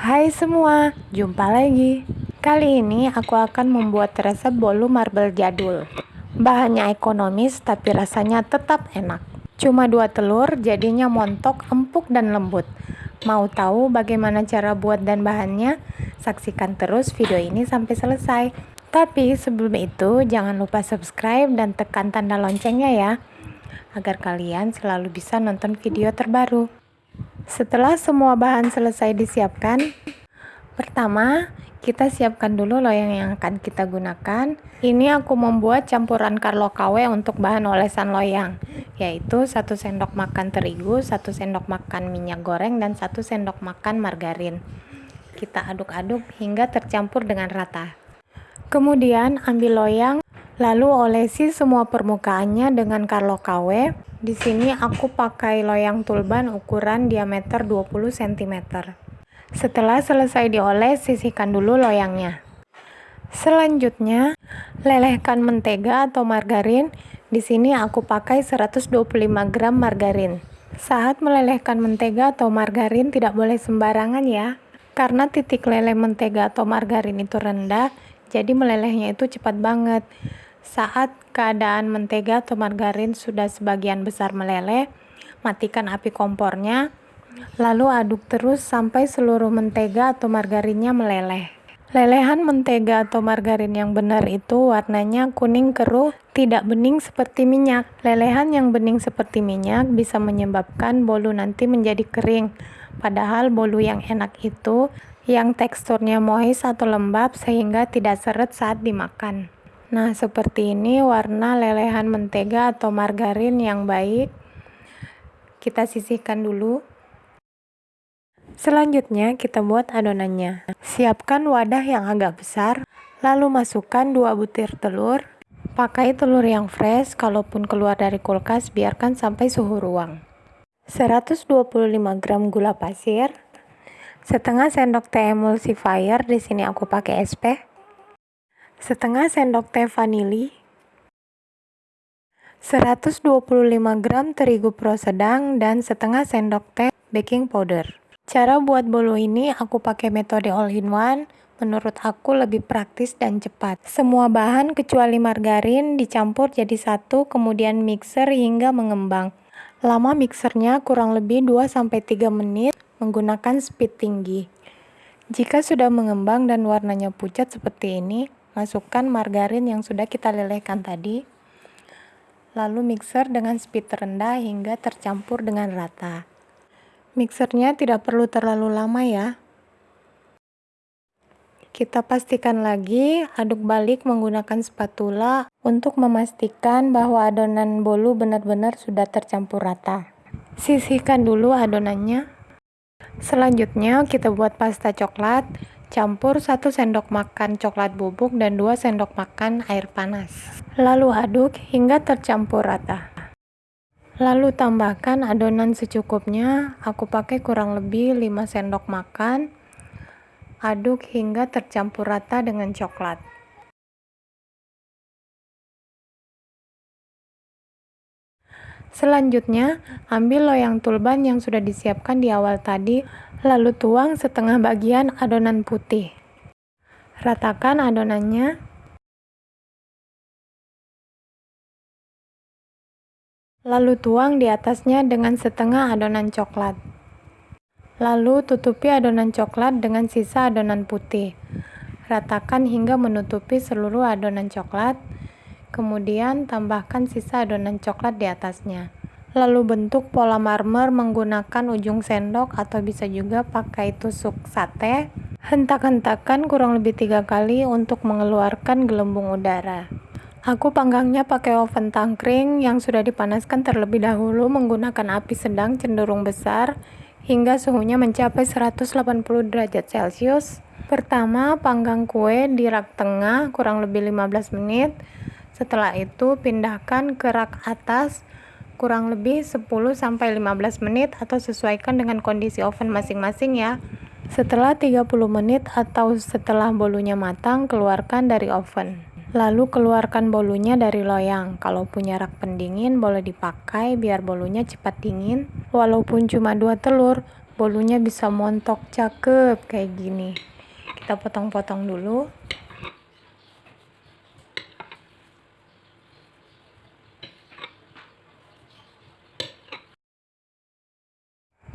Hai semua, jumpa lagi. Kali ini aku akan membuat resep bolu marble jadul. Bahannya ekonomis tapi rasanya tetap enak. Cuma dua telur, jadinya montok, empuk dan lembut. Mau tahu bagaimana cara buat dan bahannya? Saksikan terus video ini sampai selesai. Tapi sebelum itu, jangan lupa subscribe dan tekan tanda loncengnya ya, agar kalian selalu bisa nonton video terbaru. Setelah semua bahan selesai disiapkan, pertama kita siapkan dulu loyang yang akan kita gunakan. Ini aku membuat campuran Carlo KW untuk bahan olesan loyang, yaitu 1 sendok makan terigu, 1 sendok makan minyak goreng, dan 1 sendok makan margarin. Kita aduk-aduk hingga tercampur dengan rata. Kemudian ambil loyang, lalu olesi semua permukaannya dengan Carlo KW di sini aku pakai loyang tulban ukuran diameter 20 cm. Setelah selesai dioles, sisihkan dulu loyangnya. Selanjutnya, lelehkan mentega atau margarin. Di sini aku pakai 125 gram margarin. Saat melelehkan mentega atau margarin tidak boleh sembarangan ya. Karena titik leleh mentega atau margarin itu rendah, jadi melelehnya itu cepat banget. Saat keadaan mentega atau margarin sudah sebagian besar meleleh, matikan api kompornya, lalu aduk terus sampai seluruh mentega atau margarinnya meleleh. Lelehan mentega atau margarin yang benar itu warnanya kuning keruh, tidak bening seperti minyak. Lelehan yang bening seperti minyak bisa menyebabkan bolu nanti menjadi kering. Padahal bolu yang enak itu yang teksturnya moist atau lembab sehingga tidak seret saat dimakan. Nah, seperti ini warna lelehan mentega atau margarin yang baik. Kita sisihkan dulu. Selanjutnya, kita buat adonannya. Siapkan wadah yang agak besar, lalu masukkan 2 butir telur. Pakai telur yang fresh, kalaupun keluar dari kulkas, biarkan sampai suhu ruang. 125 gram gula pasir, setengah sendok teh emulsifier, di sini aku pakai SP setengah sendok teh vanili, 125 gram terigu pro sedang, dan setengah sendok teh baking powder. Cara buat bolu ini aku pakai metode all-in-one, menurut aku lebih praktis dan cepat. Semua bahan kecuali margarin dicampur jadi satu, kemudian mixer hingga mengembang. Lama mixernya kurang lebih 2-3 menit menggunakan speed tinggi. Jika sudah mengembang dan warnanya pucat seperti ini, Masukkan margarin yang sudah kita lelehkan tadi. Lalu mixer dengan speed rendah hingga tercampur dengan rata. Mixernya tidak perlu terlalu lama ya. Kita pastikan lagi, aduk balik menggunakan spatula untuk memastikan bahwa adonan bolu benar-benar sudah tercampur rata. Sisihkan dulu adonannya. Selanjutnya kita buat pasta coklat. Campur 1 sendok makan coklat bubuk dan 2 sendok makan air panas. Lalu aduk hingga tercampur rata. Lalu tambahkan adonan secukupnya, aku pakai kurang lebih 5 sendok makan. Aduk hingga tercampur rata dengan coklat. Selanjutnya, ambil loyang tulban yang sudah disiapkan di awal tadi, lalu tuang setengah bagian adonan putih. Ratakan adonannya. Lalu tuang di atasnya dengan setengah adonan coklat. Lalu tutupi adonan coklat dengan sisa adonan putih. Ratakan hingga menutupi seluruh adonan coklat. Kemudian tambahkan sisa adonan coklat di atasnya. Lalu bentuk pola marmer menggunakan ujung sendok atau bisa juga pakai tusuk sate. Hentak-hentakan kurang lebih tiga kali untuk mengeluarkan gelembung udara. Aku panggangnya pakai oven tangkring yang sudah dipanaskan terlebih dahulu menggunakan api sedang cenderung besar hingga suhunya mencapai 180 derajat celcius. Pertama, panggang kue di rak tengah kurang lebih 15 menit. Setelah itu, pindahkan ke rak atas kurang lebih 10-15 menit atau sesuaikan dengan kondisi oven masing-masing ya. Setelah 30 menit atau setelah bolunya matang, keluarkan dari oven. Lalu keluarkan bolunya dari loyang. Kalau punya rak pendingin boleh dipakai biar bolunya cepat dingin. Walaupun cuma dua telur, bolunya bisa montok cakep kayak gini kita potong-potong dulu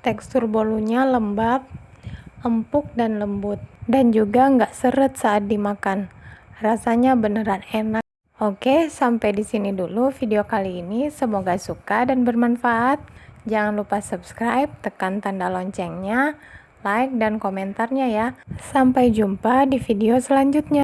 tekstur bolunya lembab empuk dan lembut. Dan juga nggak seret saat dimakan. Rasanya beneran enak. Oke sampai di sini dulu video kali ini. Semoga suka dan bermanfaat. Jangan lupa subscribe tekan tanda loncengnya like dan komentarnya ya. Sampai jumpa di video selanjutnya